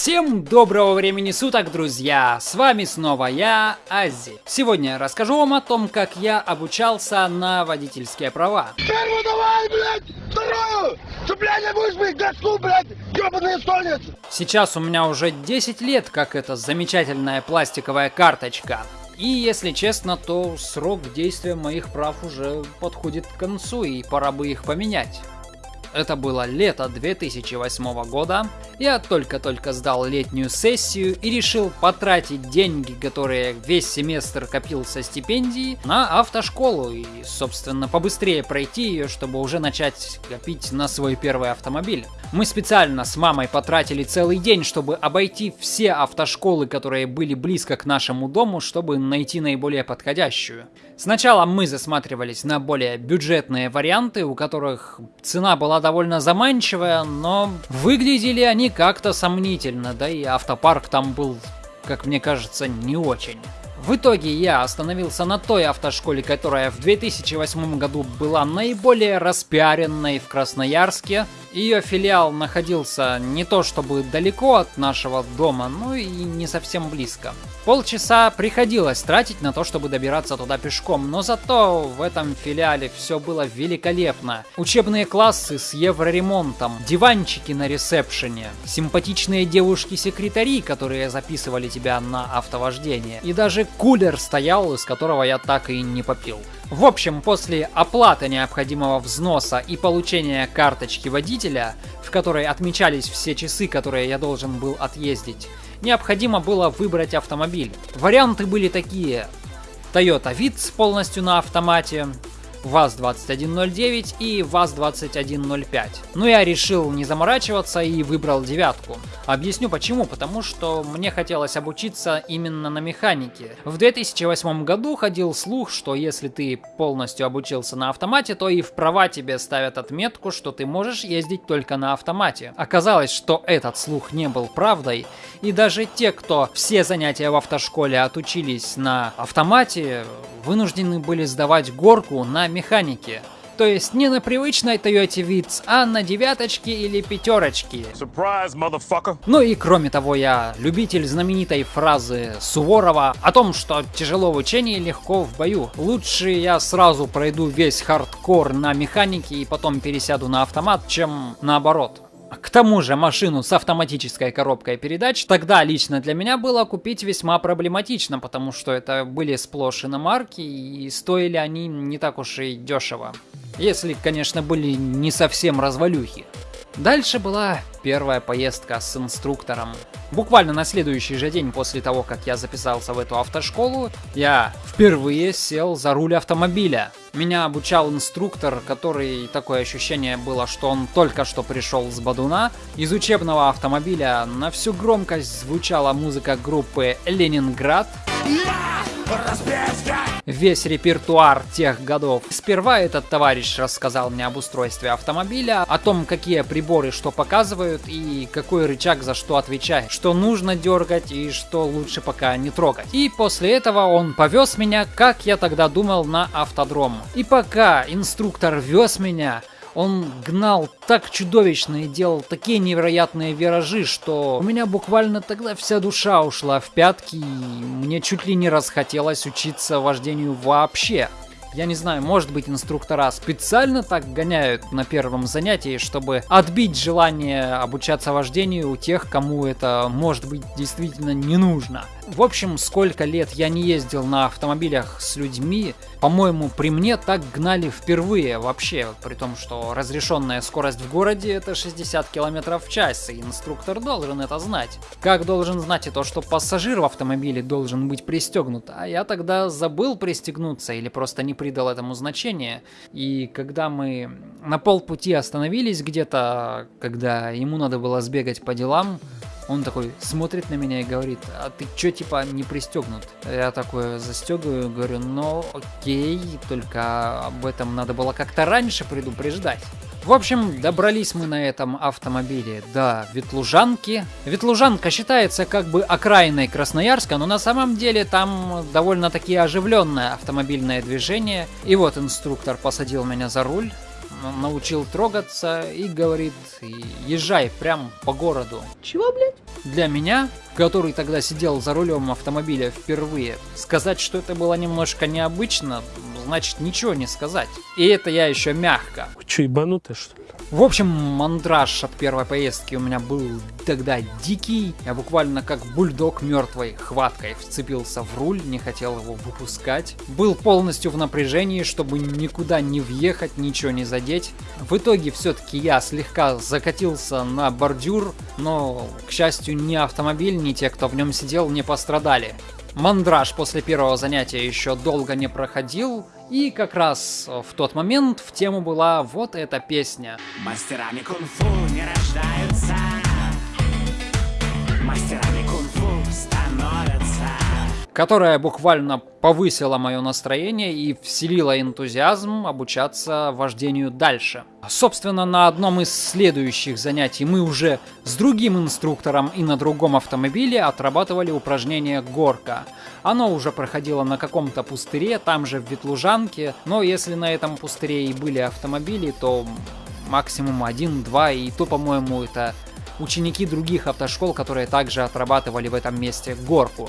Всем доброго времени суток, друзья! С вами снова я, Ази. Сегодня я расскажу вам о том, как я обучался на водительские права. Первую давай, блядь! Вторую! Цепляние будешь бить, доску, блядь! Ёбаные стольницы! Сейчас у меня уже 10 лет, как эта замечательная пластиковая карточка. И если честно, то срок действия моих прав уже подходит к концу, и пора бы их поменять. Это было лето 2008 года. Я только-только сдал летнюю сессию и решил потратить деньги, которые весь семестр копил со стипендии, на автошколу и, собственно, побыстрее пройти ее, чтобы уже начать копить на свой первый автомобиль. Мы специально с мамой потратили целый день, чтобы обойти все автошколы, которые были близко к нашему дому, чтобы найти наиболее подходящую. Сначала мы засматривались на более бюджетные варианты, у которых цена была довольно заманчивая, но выглядели они как-то сомнительно, да и автопарк там был, как мне кажется, не очень. В итоге я остановился на той автошколе, которая в 2008 году была наиболее распиаренной в Красноярске. Ее филиал находился не то чтобы далеко от нашего дома, но и не совсем близко. Полчаса приходилось тратить на то, чтобы добираться туда пешком, но зато в этом филиале все было великолепно. Учебные классы с евроремонтом, диванчики на ресепшене, симпатичные девушки-секретари, которые записывали тебя на автовождение, и даже кулер стоял, из которого я так и не попил. В общем, после оплаты необходимого взноса и получения карточки водителя, в которой отмечались все часы, которые я должен был отъездить, необходимо было выбрать автомобиль. Варианты были такие. Toyota Vitz полностью на автомате, ВАЗ-2109 и ВАЗ-2105. Но я решил не заморачиваться и выбрал девятку. Объясню почему. Потому что мне хотелось обучиться именно на механике. В 2008 году ходил слух, что если ты полностью обучился на автомате, то и в права тебе ставят отметку, что ты можешь ездить только на автомате. Оказалось, что этот слух не был правдой. И даже те, кто все занятия в автошколе отучились на автомате, вынуждены были сдавать горку на механике. То есть не на привычной Toyota Vitz, а на девяточке или пятерочке. Surprise! Ну и кроме того, я любитель знаменитой фразы Суворова о том, что тяжело в учении, легко в бою. Лучше я сразу пройду весь хардкор на механике и потом пересяду на автомат, чем наоборот. К тому же машину с автоматической коробкой передач тогда лично для меня было купить весьма проблематично, потому что это были сплошь иномарки и стоили они не так уж и дешево. Если, конечно, были не совсем развалюхи. Дальше была первая поездка с инструктором. Буквально на следующий же день после того, как я записался в эту автошколу, я впервые сел за руль автомобиля. Меня обучал инструктор, который такое ощущение было, что он только что пришел с Бадуна. Из учебного автомобиля на всю громкость звучала музыка группы «Ленинград». Весь репертуар тех годов. Сперва этот товарищ рассказал мне об устройстве автомобиля, о том, какие приборы что показывают и какой рычаг за что отвечает, что нужно дергать и что лучше пока не трогать. И после этого он повез меня, как я тогда думал, на автодром. И пока инструктор вез меня, он гнал так чудовищно и делал такие невероятные виражи, что у меня буквально тогда вся душа ушла в пятки, и мне чуть ли не расхотелось учиться вождению вообще. Я не знаю, может быть инструктора специально так гоняют на первом занятии, чтобы отбить желание обучаться вождению у тех, кому это может быть действительно не нужно. В общем, сколько лет я не ездил на автомобилях с людьми, по-моему, при мне так гнали впервые вообще, при том, что разрешенная скорость в городе это 60 км в час, и инструктор должен это знать. Как должен знать и то, что пассажир в автомобиле должен быть пристегнут, а я тогда забыл пристегнуться или просто не придал этому значения. И когда мы на полпути остановились где-то, когда ему надо было сбегать по делам, он такой смотрит на меня и говорит, а ты чё, типа, не пристегнут? Я такой застегиваю, говорю, ну окей, только об этом надо было как-то раньше предупреждать. В общем, добрались мы на этом автомобиле до Ветлужанки. Ветлужанка считается как бы окраиной Красноярска, но на самом деле там довольно-таки оживленное автомобильное движение. И вот инструктор посадил меня за руль, научил трогаться и говорит, езжай прям по городу. Чего, блядь? Для меня, который тогда сидел за рулем автомобиля впервые, сказать, что это было немножко необычно, значит ничего не сказать. И это я еще мягко. Вы что, ебанутые, что ли? В общем, мандраж от первой поездки у меня был тогда дикий. Я буквально как бульдог мертвой хваткой вцепился в руль, не хотел его выпускать. Был полностью в напряжении, чтобы никуда не въехать, ничего не задеть. В итоге все-таки я слегка закатился на бордюр, но, к счастью, ни автомобиль, ни те, кто в нем сидел, не пострадали. Мандраж после первого занятия еще долго не проходил, и как раз в тот момент в тему была вот эта песня. Мастерами кунг-фу не рождаются, мастерами кунг-фу становятся. Которая буквально повысила мое настроение и вселила энтузиазм обучаться вождению дальше. Собственно, на одном из следующих занятий мы уже с другим инструктором и на другом автомобиле отрабатывали упражнение «Горка». Оно уже проходило на каком-то пустыре, там же в Ветлужанке, но если на этом пустыре и были автомобили, то максимум один-два, и то, по-моему, это ученики других автошкол, которые также отрабатывали в этом месте горку.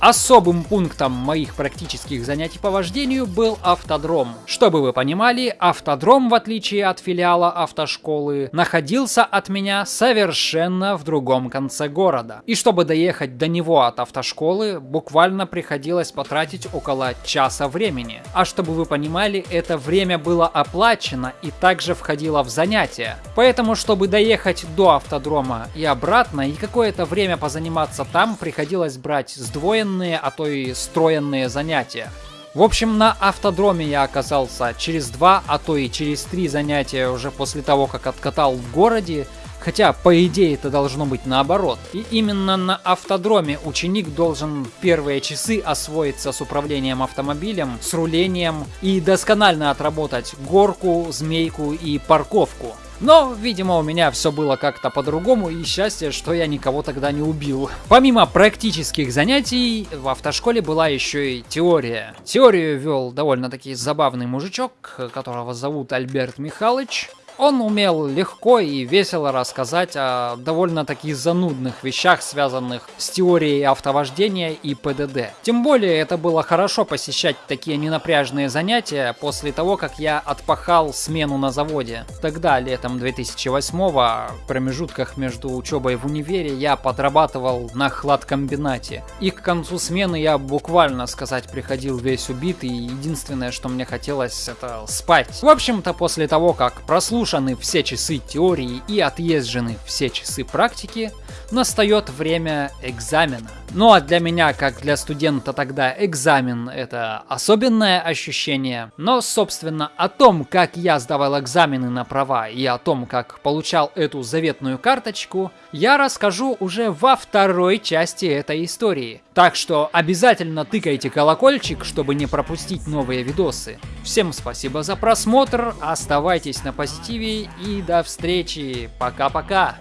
Особым пунктом моих практических занятий по вождению был автодром. Чтобы вы понимали, автодром, в отличие от филиала автошколы, находился от меня совершенно в другом конце города. И чтобы доехать до него от автошколы, буквально приходилось потратить около часа времени. А чтобы вы понимали, это время было оплачено и также входило в занятия. Поэтому, чтобы доехать до автодрома и обратно, и какое-то время позаниматься там, приходилось брать сдвоенные военные, а то и строенные занятия. В общем, на автодроме я оказался через два, а то и через три занятия уже после того, как откатал в городе, хотя по идее это должно быть наоборот. И именно на автодроме ученик должен первые часы освоиться с управлением автомобилем, с рулением и досконально отработать горку, змейку и парковку. Но, видимо, у меня все было как-то по-другому, и счастье, что я никого тогда не убил. Помимо практических занятий, в автошколе была еще и теория. Теорию вел довольно-таки забавный мужичок, которого зовут Альберт Михайлович. Он умел легко и весело рассказать о довольно-таки занудных вещах, связанных с теорией автовождения и ПДД. Тем более это было хорошо посещать такие ненапряжные занятия после того, как я отпахал смену на заводе. Тогда, летом 2008 в промежутках между учебой в универе, я подрабатывал на хладкомбинате. И к концу смены я буквально сказать приходил весь убитый, и единственное, что мне хотелось, это спать. В общем-то, после того, как прослушал прослушаны все часы теории и отъезжены все часы практики, настает время экзамена. Ну а для меня, как для студента тогда, экзамен это особенное ощущение. Но, собственно, о том, как я сдавал экзамены на права и о том, как получал эту заветную карточку, я расскажу уже во второй части этой истории. Так что обязательно тыкайте колокольчик, чтобы не пропустить новые видосы. Всем спасибо за просмотр, оставайтесь на позитиве и до встречи. Пока-пока.